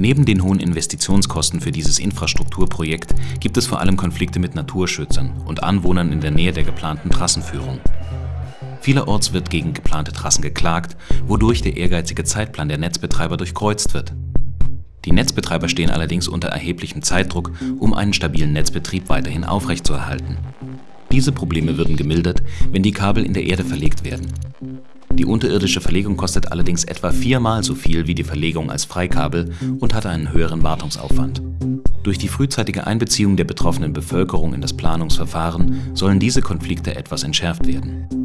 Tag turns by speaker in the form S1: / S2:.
S1: Neben den hohen Investitionskosten für dieses Infrastrukturprojekt gibt es vor allem Konflikte mit Naturschützern und Anwohnern in der Nähe der geplanten Trassenführung. Vielerorts wird gegen geplante Trassen geklagt, wodurch der ehrgeizige Zeitplan der Netzbetreiber durchkreuzt wird. Die Netzbetreiber stehen allerdings unter erheblichem Zeitdruck, um einen stabilen Netzbetrieb weiterhin aufrechtzuerhalten. Diese Probleme würden gemildert, wenn die Kabel in der Erde verlegt werden. Die unterirdische Verlegung kostet allerdings etwa viermal so viel wie die Verlegung als Freikabel und hat einen höheren Wartungsaufwand. Durch die frühzeitige Einbeziehung der betroffenen Bevölkerung in das Planungsverfahren sollen diese Konflikte etwas entschärft werden.